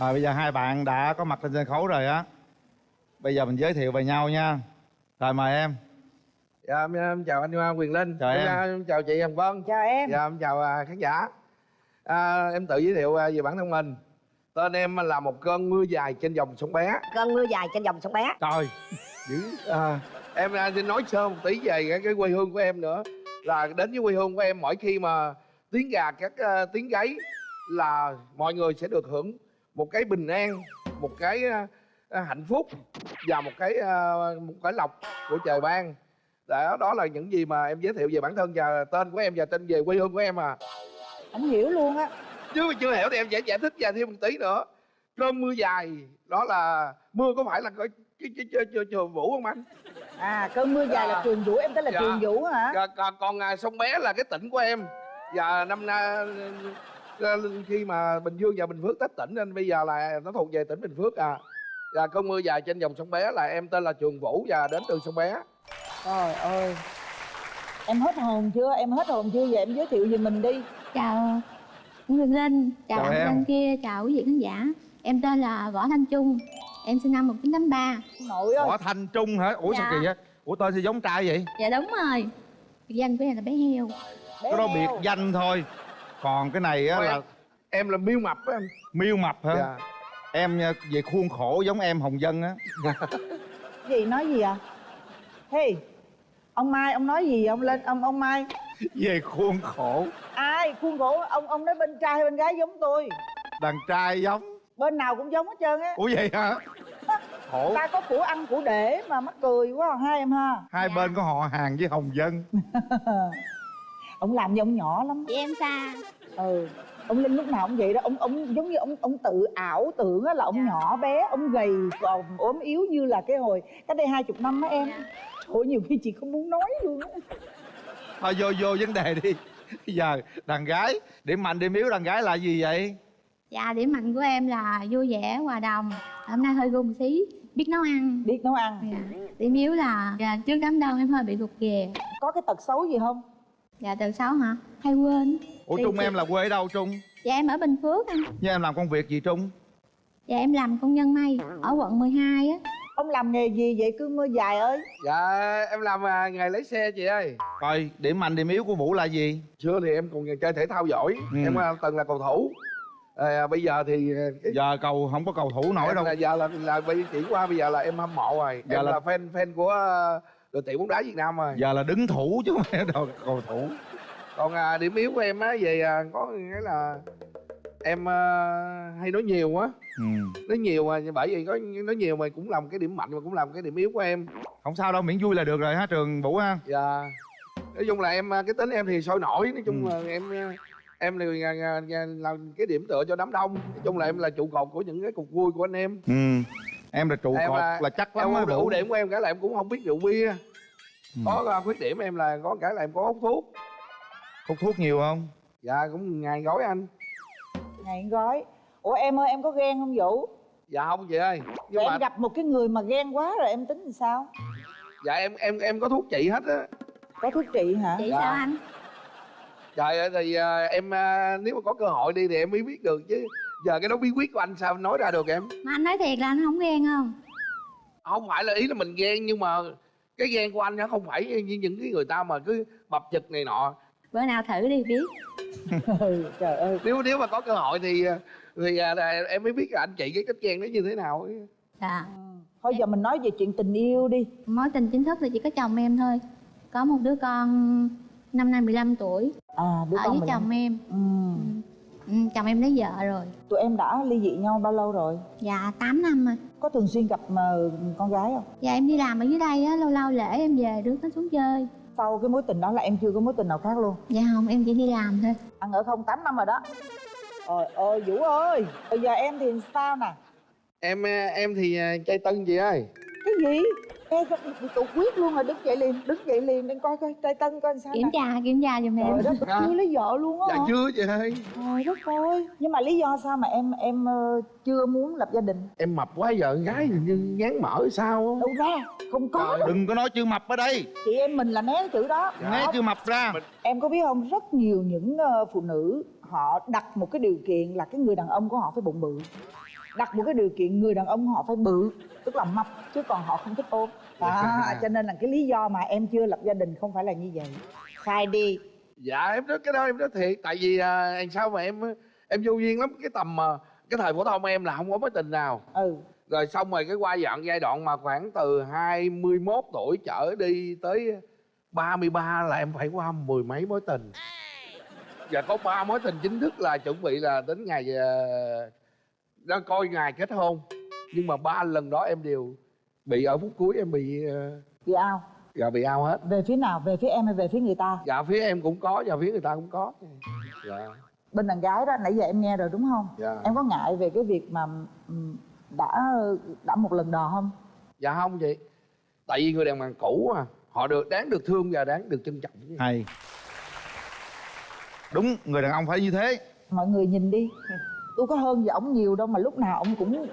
Rồi bây giờ hai bạn đã có mặt trên sân khấu rồi á. Bây giờ mình giới thiệu về nhau nha. Rồi mời em. Dạ em, em chào anh Quyền Linh. Chào em. em. chào chị Hồng Vân. Chào em. Dạ em chào uh, khán giả. À, Em tự giới thiệu uh, về bản thân mình. Tên em là một cơn mưa dài trên dòng sông bé. Cơn mưa dài trên dòng sông bé. Trời. Dữ à, Em xin nói sơ một tí về cái, cái quê hương của em nữa. Là đến với quê hương của em mỗi khi mà tiếng gà các uh, tiếng gáy Là mọi người sẽ được hưởng một cái bình an Một cái hạnh phúc Và một cái một cái lộc của trời ban. Đó, đó là những gì mà em giới thiệu về bản thân và tên của em và tên về quê hương của em à. Không hiểu luôn á. Chứ chưa hiểu thì em sẽ giải thích và thêm một tí nữa. Cơn mưa dài đó là mưa có phải là cái cái cái cái, cái, cái vũ không anh? À cơn mưa dài là Dạ. trường vũ em tên là Dạ. trường vũ hả? Còn, còn, còn à, sông bé là cái tỉnh của em. Và năm nay à, khi mà bình dương và bình phước tách tỉnh nên bây giờ là nó thuộc về tỉnh bình phước à. Và cơn mưa dài trên dòng sông bé là em tên là trường vũ và đến từ sông bé. Trời ơi. Em hết hồn chưa? Em hết hồn chưa? Vậy em giới thiệu về mình đi. Chào Nguyễn Linh chào, Chào anh em. bên kia chào quý vị khán giả. Em tên là Võ Thanh Trung em sinh năm 1983 nội ơi. Võ Thanh Trung hả? Ủa sao Dạ. kỳ vậy? Ủa tên sao giống trai vậy? dạ đúng rồi. Biệt danh của em là bé heo. Bé Cái đó biệt danh thôi Còn cái này á là em là miêu mập á anh miêu mập hả? dạ. Em nha, về khuôn khổ giống em Hồng Dân á. Gì nói gì à hey ông mai ông nói gì ông lên ông ông mai. Về khuôn khổ. Ai khuôn khổ? Ông ông nói bên trai hay bên gái giống tôi? Đàn trai giống. Bên nào cũng giống hết trơn á. Ủa vậy hả? Khổ. Ta có của ăn của để mà mắc cười quá hai em ha. Hai Dạ. bên có họ hàng với Hồng Dân ông làm như ông nhỏ lắm. Chị em xa. Ừ ông linh lúc nào cũng vậy đó. Ông ông giống như ông ông tự ảo tưởng á là ông Dạ. nhỏ bé ông gầy còn ốm yếu như là cái hồi cách đây hai chục năm á em. Ôi nhiều khi chị không muốn nói luôn á. Thôi vô vô vấn đề đi. Bây giờ đàn gái Điểm mạnh điểm yếu đàn gái là gì vậy? dạ điểm mạnh của em là vui vẻ hòa đồng. Hôm nay hơi gung xí biết nấu ăn. Biết nấu ăn. Dạ. điểm yếu là dạ, trước đám đông em hơi bị rụt rè có cái tật xấu gì không dạ từ sáu hả? Hay quên? Ủa Trung chị- em là quê ở đâu Trung? dạ em ở bình phước anh. Nhưng em làm công việc gì Trung? dạ em làm công nhân may ở quận 12 á. Ông làm nghề gì vậy? Cứ mưa dài ơi. Dạ em làm à, nghề lấy xe chị ơi. Rồi điểm mạnh điểm yếu của Vũ là gì? xưa thì em còn chơi thể thao giỏi. Ừ. em à, từng là cầu thủ. À, bây giờ thì à, Giờ cầu không có cầu thủ nổi em đâu. là giờ là là bây chỉ qua bây giờ là em hâm mộ rồi. Giờ em là- là, fan fan của à, đội tuyển bóng đá Việt Nam rồi Giờ là đứng thủ chứ không phải đâu cầu thủ. Còn à, điểm yếu của em á về à, có nghĩa là em à, hay nói nhiều quá ừ. nói nhiều mà bởi vì có nói nhiều mà cũng làm cái điểm mạnh mà cũng làm cái điểm yếu của em. Không sao đâu miễn vui là được rồi ha Trường Vũ ha? Và nói chung là em à, cái tính em thì sôi nổi nói chung Ừ. là em à, em à, à, à, làm cái điểm tựa cho đám đông. Nói chung là em là trụ cột của những cái cuộc vui của anh em. Ừ. Em là trụ Em cột là- là chắc lắm em á ưu điểm của em cái là em cũng không biết rượu bia. Có à, khuyết điểm em là có cái là em có hút thuốc. Hút thuốc nhiều không? dạ cũng ngày gói anh. Ngày gói. Ủa em ơi em có ghen không vũ? Dạ không chị ơi. Nhưng mà em gặp một cái người mà ghen quá rồi em tính làm sao? Dạ em em em có thuốc trị hết á. Có thuốc trị hả? Chị Dạ. sao anh? Trời ơi thì à, em à, nếu mà có cơ hội đi thì em mới biết được chứ. Giờ cái đó bí quyết của anh sao nói ra được em? Mà anh nói thiệt là anh không ghen không? Không phải là ý là mình ghen nhưng mà cái ghen của anh nó không phải như những cái người ta mà cứ bập chực này nọ. Bữa nào thử đi biết. Ừ, trời ơi. Nếu nếu mà có cơ hội thì thì à, là em mới biết là anh chị cái cách ghen nó như thế nào ấy. dạ. Ừ. thôi giờ mình nói về chuyện tình yêu đi. Mối tình chính thức thì chỉ có chồng em thôi. Có một đứa con năm nay 15 tuổi. À đứa ở con với mình chồng em. Ừ. ừ, chồng em lấy vợ rồi. Tụi em đã ly dị nhau bao lâu rồi? Dạ 8 năm rồi có thường xuyên gặp mà con gái không? Dạ em đi làm ở dưới đây á lâu lâu lễ em về rước nó xuống chơi. Sau cái mối tình đó là em chưa có mối tình nào khác luôn? Dạ không em chỉ đi làm thôi. Ăn ở không 8 năm rồi đó. Trời ơi vũ ơi! Bây giờ em thì sao nè? Em à, em thì à, chơi tân chị ơi? Cái gì em tụ quyết luôn rồi đứng dậy liền đứng dậy liền để coi coi trai tân coi làm sao kiểm tra kiểm tra giùm em. Trời đất À. chưa lấy vợ luôn á dạ hả? chưa chị ơi trời đất ơi nhưng mà lý do sao mà em em ờ, chưa muốn lập gia đình? Em mập quá giờ con gái hình như ngán mỡ sao á. đâu ra không có. Đâu Đừng có nói chữ mập ở đây. Chị em mình là né cái chữ đó. Dạ. Né chữ mập ra. Mình- em có biết không rất nhiều những ờ, phụ nữ họ đặt một cái điều kiện là cái người đàn ông của họ phải bụng bự đặt một cái điều kiện người đàn ông họ phải bự tức là mập chứ còn họ không thích ốm đó cho nên là cái lý do mà em chưa lập gia đình không phải là như vậy. Khai đi. Dạ em nói cái đó em nói thiệt. Tại vì à, sao mà em em vô duyên lắm. Cái tầm mà cái thời phổ thông em là không có mối tình nào. Ừ. Rồi xong rồi cái qua dọn giai đoạn mà khoảng từ 21 tuổi trở đi tới 33 là em phải qua mười mấy mối tình. Và có ba mối tình chính thức là chuẩn bị là đến ngày đang coi ngày kết hôn. Nhưng mà ba lần đó em đều bị ở phút cuối em bị uh, bị ao dạ bị ao hết. Về phía nào? Về phía em hay về phía người ta? Dạ phía em cũng có và phía người ta cũng có. Dạ. Bên đàn gái đó nãy giờ em nghe rồi đúng không? Dạ. em có ngại về cái việc mà ừm, đã đã một lần đò không? Dạ không chị. Tại vì người đàn bà cũ à họ được đáng được thương và đáng được trân trọng. Hay. Đúng người đàn ông phải như thế. Mọi người nhìn đi tôi có hơn gì ổng nhiều đâu mà lúc nào ổng cũng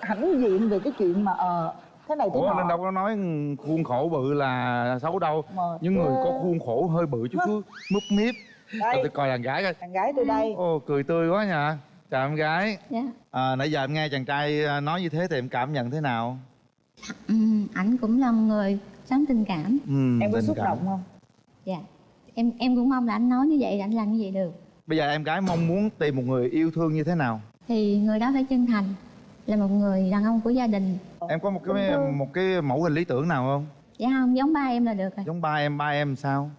hãnh diện về cái chuyện mà ờ thế này thế ủa nọ. Nên đâu có nói khuôn khổ bự là xấu đâu. Mà những người thế- có khuôn khổ hơi bự chút cứ múp míp. Đây. Rồi tôi coi đàn gái coi. Đàn gái tôi đây. Ô cười tươi quá nha. Chào em gái. Dạ. À, nãy giờ em nghe chàng trai à, nói như thế thì em cảm nhận thế nào? Ừ, ảnh cũng là một người sống tình cảm. Ừ, em có xúc cảm. động không? Dạ. Em em cũng mong là anh nói như vậy anh làm như vậy được bây giờ em gái mong muốn tìm một người yêu thương như thế nào? Thì người đó phải chân thành là một người đàn ông của gia đình. Em có một cái một cái mẫu hình lý tưởng nào không? Dạ không giống ba em là được rồi. Giống ba em ba em sao?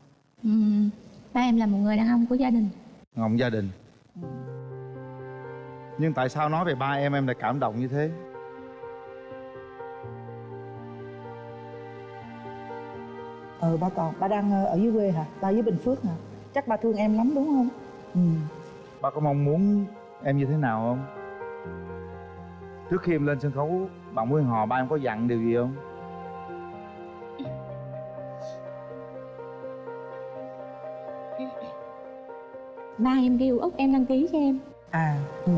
Ừ, ba em là một người đàn ông của gia đình. Ngọng gia đình. Nhưng tại sao nói về ba em em lại cảm động như thế? Ờ ba còn ba đang ờ, ở dưới quê hả? Ba ở dưới bình phước hả? Chắc ba thương em lắm đúng không ừ. Ba có mong muốn em như thế nào không? Trước khi em lên sân khấu bạn Nguyên Hò ba em có dặn điều gì không? Ba em kêu út em đăng ký cho em. À. Ừ.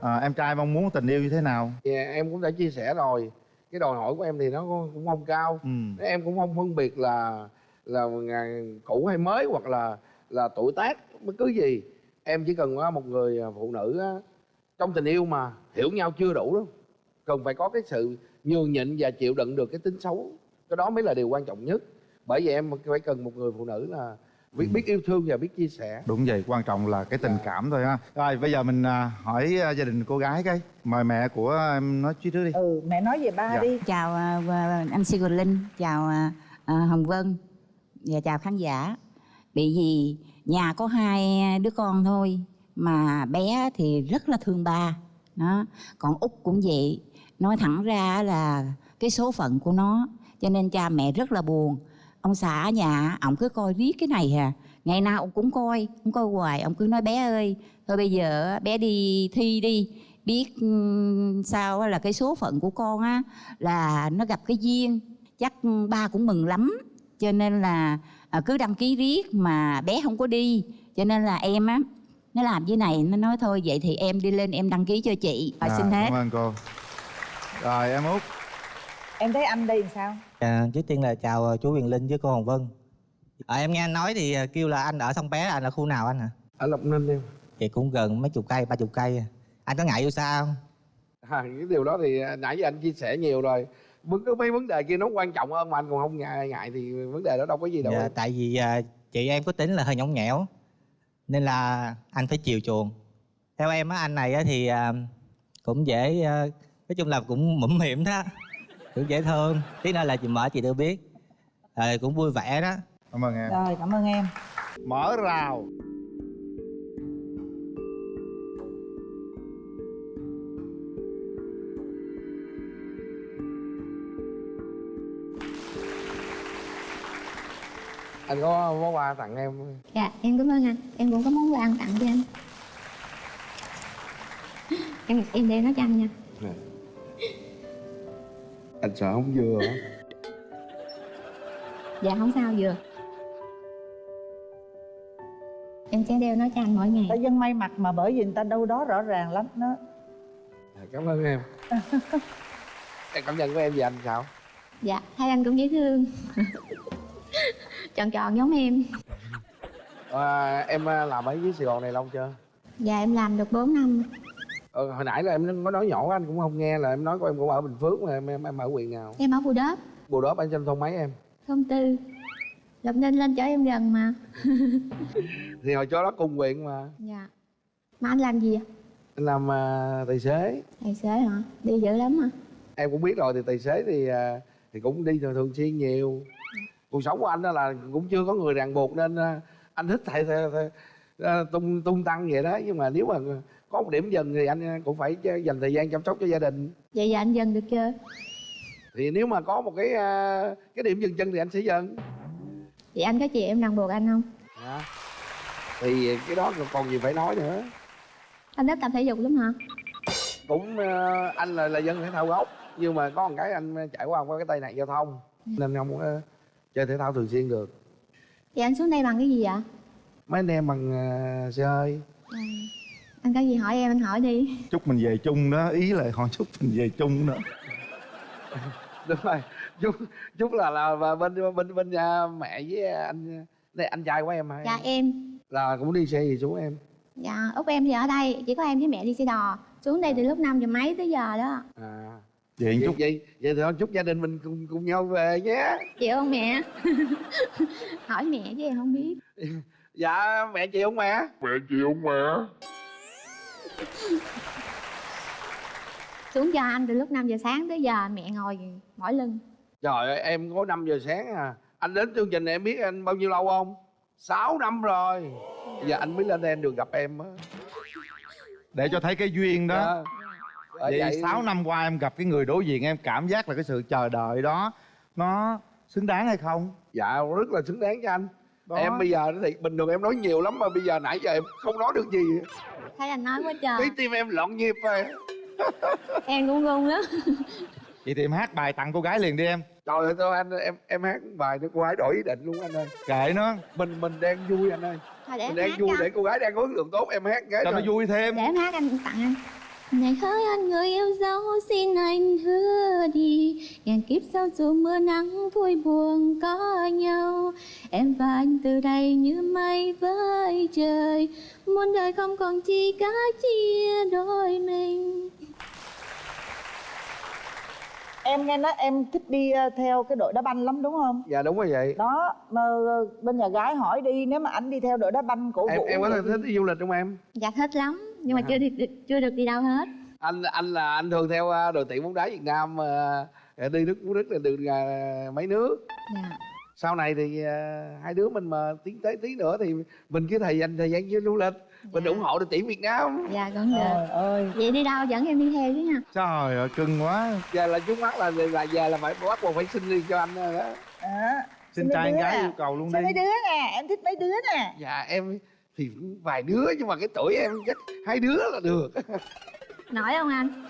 à, em trai mong muốn tình yêu như thế nào? Dạ, em cũng đã chia sẻ rồi. Cái đòi hỏi của em thì nó cũng không cao. Ừ. em cũng không phân biệt là là ngày cũ hay mới hoặc là là tuổi tác bất cứ gì em chỉ cần có một người phụ nữ á, trong tình yêu mà hiểu nhau chưa đủ đâu. Cần phải có cái sự nhường nhịn và chịu đựng được cái tính xấu. Cái đó mới là điều quan trọng nhất. Bởi vậy em phải cần một người phụ nữ là biết biết yêu thương và biết chia sẻ. Đúng vậy quan trọng là cái tình cảm thôi ha. Rồi bây giờ mình à, hỏi à, gia đình cô gái cái. Mời mẹ của em nói trước đi. Ừ mẹ nói về ba Dạ. đi. Chào à, à, anh Si Quỳnh Linh chào à, à, Hồng Vân và chào khán giả. Bị gì nhà có hai đứa con thôi, mà bé thì rất là thương ba. Đó, còn út cũng vậy. Nói thẳng ra là cái số phận của nó, cho nên cha mẹ rất là buồn. Ông xã ở nhà, ông cứ coi riết cái này à ngày nào ông cũng coi, ông coi hoài, ông cứ nói, bé ơi, thôi bây giờ bé đi thi đi, biết ừ, sao là cái số phận của con á là nó gặp cái duyên. Chắc ba cũng mừng lắm cho nên là à, cứ đăng ký riết mà bé không có đi cho nên là em á nó làm như này nó nói thôi vậy thì em đi lên em đăng ký cho chị và À, xin hết cảm ơn cô rồi em út em thấy anh đây làm sao À, trước tiên là chào ờ, chú Quyền Linh với cô Hồng Vân. À, em nghe anh nói thì ờ, kêu là anh ở sông Bé, anh ở khu nào anh hả? ở lộc ninh em Vậy cũng gần mấy chục cây, ba chục cây. à. Anh có ngại yêu xa không? à, cái điều đó thì nãy giờ anh chia sẻ nhiều rồi cứ mấy vấn đề kia nó quan trọng hơn mà anh còn không ngại ngại thì vấn đề đó đâu có gì đâu Dạ, tại vì ờ, chị em có tính là hơi nhõng nhẽo, nên là anh phải chiều chuộng. Theo em á, anh này á, thì ờ, cũng dễ, ờ, nói chung là cũng mũm mỉm đó, cũng dễ thương. Tí nữa là chị mở chị tôi biết. Ờ, cũng vui vẻ đó. cảm ơn em rồi cảm ơn em mở rào anh có món quà tặng em dạ em cảm ơn anh. Em cũng có món quà tặng cho anh. Em em đeo nó cho anh nha. Anh sợ không vừa hả? dạ không sao vừa. Em sẽ đeo nó cho anh mỗi ngày. Ta dân may mặt mà bởi vì người ta đâu đó rõ ràng lắm nó Dạ, cảm ơn em. Em cảm nhận của em về anh sao? Dạ hai anh cũng dễ thương tròn tròn giống em. À, em à, làm ở dưới sài gòn này lâu chưa? Dạ em làm được 4 năm. Ờ, hồi nãy là em có nói nhỏ anh cũng không nghe là em nói của em cũng ở bình phước mà em em, em ở huyện nào? Em ở Bù Đốp. Bù đó anh trong thôn mấy em? Thôn Tư. Lộc Ninh lên chở em gần mà. Thì hồi cho đó cùng huyện mà. Dạ. Mà anh làm gì ạ? anh làm à, tài xế. Tài xế hả? Đi dữ lắm hả? em cũng biết rồi thì tài xế thì à, thì cũng đi thường, thường xuyên nhiều cuộc sống của anh đó là cũng chưa có người ràng buộc nên à, anh thích thầy, thầy, thầy, à, tung tung tăng vậy đó nhưng mà nếu mà có một điểm dừng thì anh cũng phải dành thời gian chăm sóc cho gia đình Vậy giờ anh dần được chưa? thì nếu mà có một cái à, cái điểm dừng chân thì anh sẽ dừng Vậy anh có chị em ràng buộc anh không? Dạ. thì cái đó còn gì phải nói nữa Anh thích tập thể dục lắm hả? cũng à, anh là là dân thể thao gốc nhưng mà có một cái anh trải qua qua cái tai nạn giao thông nên không chơi thể thao thường xuyên được. Vậy anh xuống đây bằng cái gì ạ? mấy anh em bằng à, xe hơi. À, anh có gì hỏi em anh hỏi đi. Chúc mình về chung đó. Ý là họ chúc mình về chung nữa đúng rồi. Chúc chúc là là và bên bên bên nhà mẹ với anh đây anh trai của em hả? Dạ em. Là cũng đi xe gì xuống em? Dạ út em thì ở đây Chỉ có em với mẹ đi xe đò. Xuống đây từ lúc 5 giờ mấy tới giờ đó. À vậy chúc vậy vậy thì thôi chúc gia đình mình cùng cùng nhau về nhé. Chịu không mẹ? hỏi mẹ chứ em không biết. Dạ mẹ chịu không mẹ? Mẹ chịu không mẹ? Xuống cho anh từ lúc 5 giờ sáng tới giờ mẹ ngồi mỏi lưng. Trời ơi em có 5 giờ sáng à. Anh đến chương trình này em biết anh bao nhiêu lâu không? 6 năm rồi. Giờ anh mới lên đây anh được gặp em á. Để cho thấy cái duyên đó. Dạ. Bởi vậy 6 năm qua em gặp cái người đối diện em cảm giác là cái sự chờ đợi đó nó xứng đáng hay không? Dạ rất là xứng đáng cho anh. Đó. em bây giờ thì bình thường em nói nhiều lắm mà bây giờ nãy giờ em không nói được gì. Thấy anh nói quá trời. Cái tim em loạn nhịp rồi. Em cũng run lắm vậy thì em hát bài tặng cô gái liền đi em. Trời ơi thôi anh em em hát bài nó cô gái đổi ý định luôn anh ơi. Kệ nó. Mình mình đang vui anh ơi. Thôi để mình đang vui cho. để cô gái đang có ấn tượng tốt em hát cái cho nó vui thêm. Để em hát anh tặng anh Này hỡi anh người yêu dấu xin anh hứa đi. Ngàn kiếp sau dù mưa nắng vui buồn có nhau Em và anh từ đây như mây với trời. Muôn đời không còn chi cá chia đôi mình. Em nghe nói em thích đi ờ, theo cái đội đá banh lắm đúng không? Dạ đúng rồi vậy. Đó mà ờ, bên nhà gái hỏi đi nếu mà anh đi theo đội đá banh cổ em vũ em có vậy thích đi du lịch không em? Dạ thích lắm Nhưng mà Dạ. chưa được chưa được đi đâu hết. Anh anh là anh thường theo à, đội tuyển bóng đá Việt Nam mà đi nước nước là được à, mấy nước. Dạ. Sau này thì à, hai đứa mình mà tiến tới tí nữa thì mình cứ thời dành thời gian với du lịch. Mình Dạ. ủng hộ đội tuyển Việt Nam. Dạ vẫn được trời ơi. Vậy đi đâu dẫn em đi theo chứ nha. Trời ơi cưng quá. Giờ là trước mắt là là giờ là phải bắt buộc phải xin đi cho anh đó. À, xin mấy trai gái à? yêu cầu luôn Sao đi. mấy đứa nè. Em thích mấy đứa nè. Dạ em thì cũng vài đứa nhưng mà cái tuổi em chắc hai đứa là được. Nổi không anh?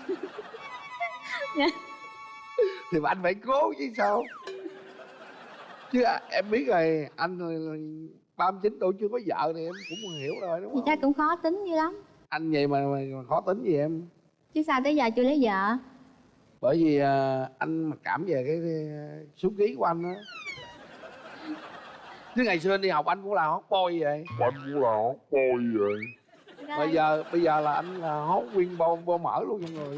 thì mà anh phải cố chứ sao? Chứ à, em biết rồi anh ba mươi chín tuổi chưa có vợ thì em cũng hiểu rồi đúng không? chắc cũng khó tính dữ lắm. Anh vậy mà, mà khó tính gì em? Chứ sao tới giờ chưa lấy vợ? Bởi vì à, anh mặc cảm về cái, cái số ký của anh á chứ ngày xưa anh đi học anh cũng là hot boy vậy. Anh cũng là hot boy vậy. bây giờ bây giờ là anh là hot nguyên bo, bo mở luôn cho người.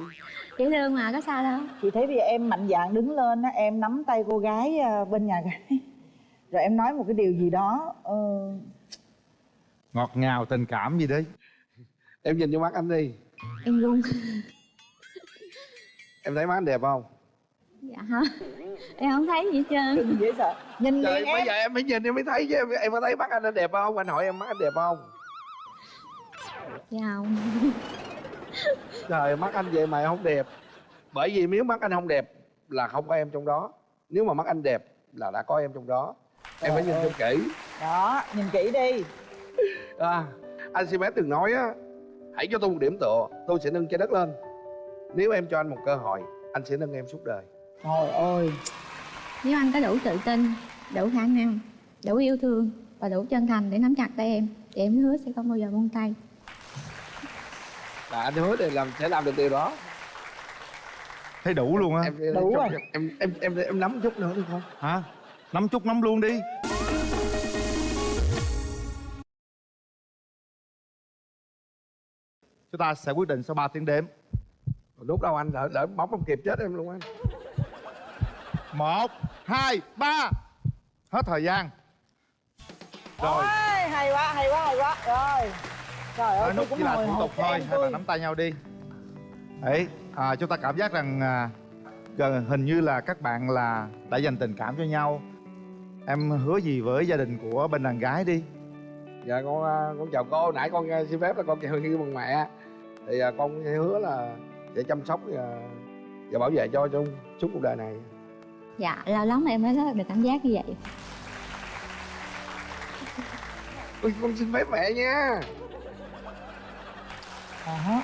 Dễ thương mà có sao đâu. Chị thấy bây giờ em mạnh dạn đứng lên á em nắm tay cô gái ờ, bên nhà gái. Rồi em nói một cái điều gì đó ờ, ngọt ngào tình cảm gì đấy em nhìn vô mắt anh đi. Em run. Em thấy mắt anh đẹp không Dạ hả? Em không thấy gì hết trơn. Dễ sợ nhìn trời liền bây giờ em phải nhìn em mới thấy chứ. Em, em có thấy mắt anh đẹp không? Anh hỏi em mắt anh đẹp không? Dạ không. Trời mắt anh vậy mà không đẹp. Bởi vì nếu mắt anh không đẹp là không có em trong đó. Nếu mà mắt anh đẹp là đã có em trong đó. Em phải nhìn cho kỹ. Đó nhìn kỹ đi. À, anh xin phép từng nói á hãy cho tôi một điểm tựa. Tôi sẽ nâng trái đất lên. Nếu em cho anh một cơ hội anh sẽ nâng em suốt đời trời ơi. Nếu anh có đủ tự tin Đủ khả năng Đủ yêu thương Và đủ chân thành để nắm chặt tay em Thì em hứa sẽ không bao giờ buông tay. Là anh hứa để làm sẽ làm được điều đó. Thấy đủ luôn á. Em em, Đủ rồi. em em em em nắm chút nữa được không? Hả? Nắm chút nắm luôn đi. Chúng ta sẽ quyết định sau 3 tiếng đếm. Lúc đâu anh đỡ đỡ bóng không kịp chết em luôn anh một hai ba. Hết thời gian. Rồi. Ôi, hay quá hay quá hay quá. Rồi. Trời ơi nút cũng chỉ là thủ tục thôi hai bạn nắm tay nhau đi. Đấy à, chúng ta cảm giác rằng à, gần hình như là các bạn là đã dành tình cảm cho nhau. Em hứa gì với gia đình của bên đàn gái đi. Dạ con à, con chào cô. Nãy con à, xin phép là con chào như bằng mẹ. Thì à, con hứa là sẽ chăm sóc và, và bảo vệ cho trong suốt cuộc đời này dạ lâu lắm em mới có được cảm giác như vậy Ui, con xin phép mẹ nha Đó.